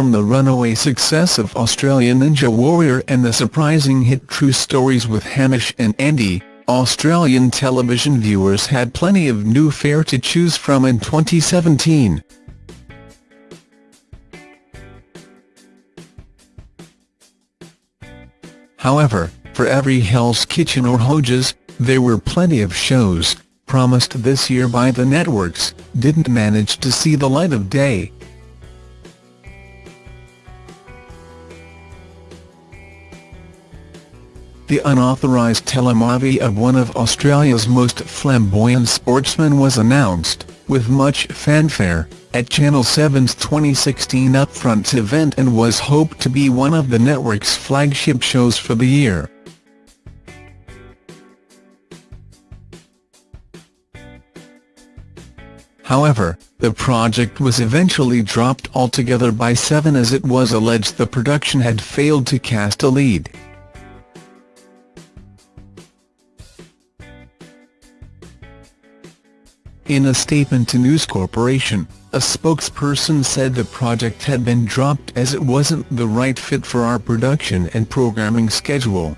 from the runaway success of Australian Ninja Warrior and the surprising hit True Stories with Hamish and Andy, Australian television viewers had plenty of new fare to choose from in 2017. However, for every Hell's Kitchen or Hoges, there were plenty of shows, promised this year by the networks, didn't manage to see the light of day. The unauthorised telemovie of one of Australia's most flamboyant sportsmen was announced, with much fanfare, at Channel 7's 2016 Upfronts event and was hoped to be one of the network's flagship shows for the year. However, the project was eventually dropped altogether by Seven as it was alleged the production had failed to cast a lead. In a statement to News Corporation, a spokesperson said the project had been dropped as it wasn't the right fit for our production and programming schedule.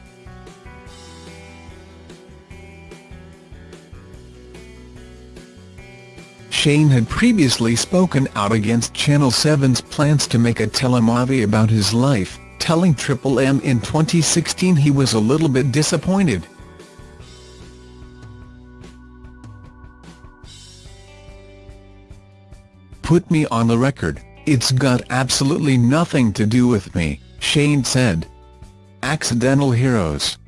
Shane had previously spoken out against Channel 7's plans to make a telemovie about his life, telling Triple M in 2016 he was a little bit disappointed. Put me on the record, it's got absolutely nothing to do with me, Shane said. Accidental Heroes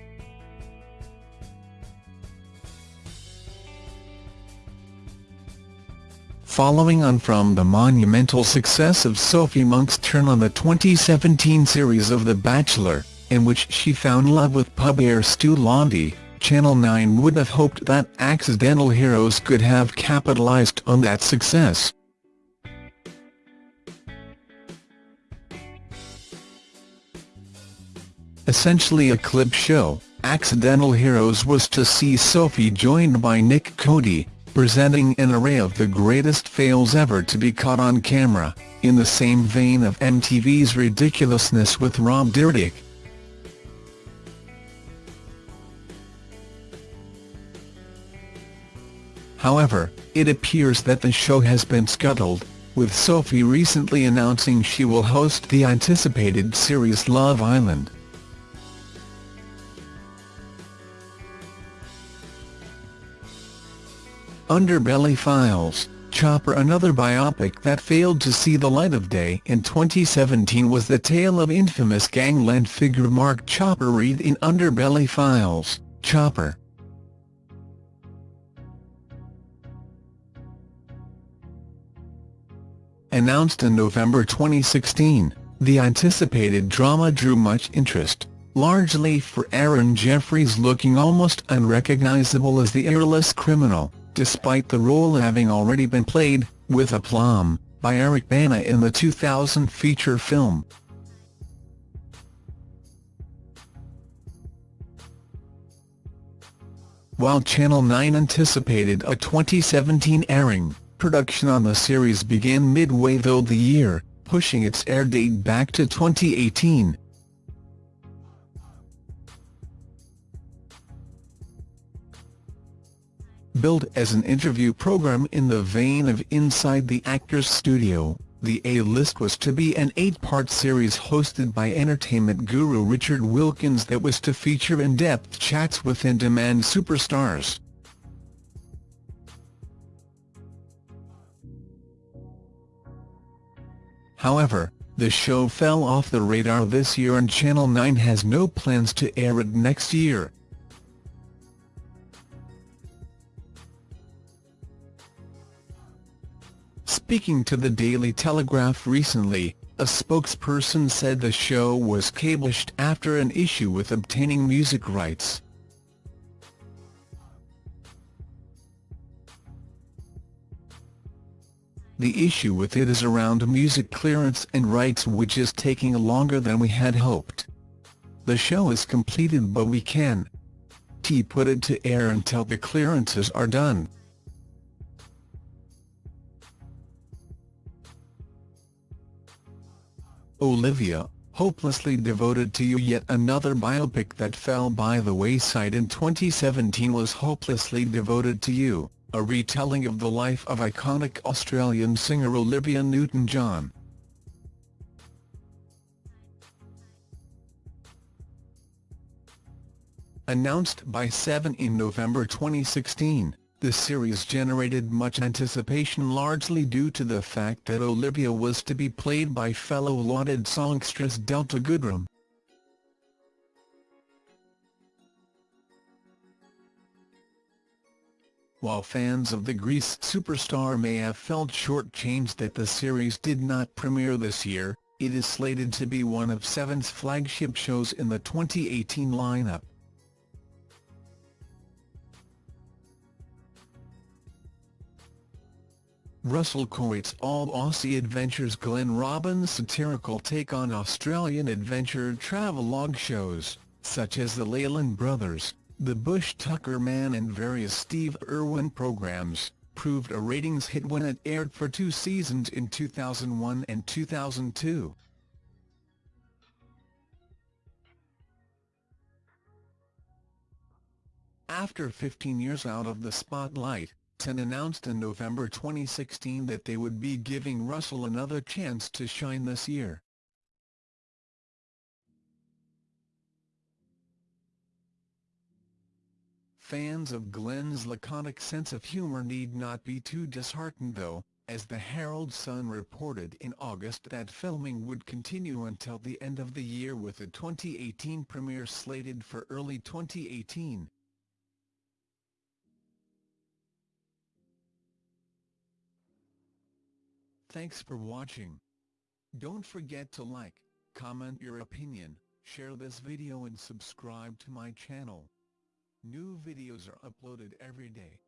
Following on from the monumental success of Sophie Monk's turn on the 2017 series of The Bachelor, in which she found love with pub heir Stu Laundy, Channel 9 would have hoped that Accidental Heroes could have capitalised on that success. Essentially a clip show, Accidental Heroes was to see Sophie joined by Nick Cody, presenting an array of the greatest fails ever to be caught on camera, in the same vein of MTV's ridiculousness with Rob Dyrdek. However, it appears that the show has been scuttled, with Sophie recently announcing she will host the anticipated series Love Island. Underbelly Files, Chopper Another biopic that failed to see the light of day in 2017 was the tale of infamous gangland figure Mark Chopper Read in Underbelly Files, Chopper. Announced in November 2016, the anticipated drama drew much interest, largely for Aaron Jeffery looking almost unrecognizable as the earless criminal despite the role having already been played, with aplomb, by Eric Bana in the 2000 feature film. While Channel 9 anticipated a 2017 airing, production on the series began midway though the year, pushing its air date back to 2018. Billed as an interview program in the vein of Inside the Actors Studio, the A-List was to be an eight-part series hosted by entertainment guru Richard Wilkins that was to feature in-depth chats with in-demand superstars. However, the show fell off the radar this year and Channel 9 has no plans to air it next year. Speaking to the Daily Telegraph recently, a spokesperson said the show was cablished after an issue with obtaining music rights. The issue with it is around music clearance and rights which is taking longer than we had hoped. The show is completed but we can T put it to air until the clearances are done. Olivia, hopelessly devoted to you yet another biopic that fell by the wayside in 2017 was Hopelessly Devoted to You, a retelling of the life of iconic Australian singer Olivia Newton-John. Announced by Seven in November 2016, the series generated much anticipation largely due to the fact that Olivia was to be played by fellow lauded songstress Delta Goodrem. While fans of the Grease superstar may have felt short-changed that the series did not premiere this year, it is slated to be one of Seven's flagship shows in the 2018 lineup. Russell Coight's all-Aussie adventures Glenn Robbins' satirical take on Australian adventure travelogue shows, such as the Leyland Brothers, The Bush Tucker Man and various Steve Irwin programs, proved a ratings hit when it aired for two seasons in 2001 and 2002. After 15 years out of the spotlight, Ten announced in November 2016 that they would be giving Russell another chance to shine this year. Fans of Glenn's laconic sense of humour need not be too disheartened though, as the Herald Sun reported in August that filming would continue until the end of the year with the 2018 premiere slated for early 2018. Thanks for watching. Don't forget to like, comment your opinion, share this video and subscribe to my channel. New videos are uploaded every day.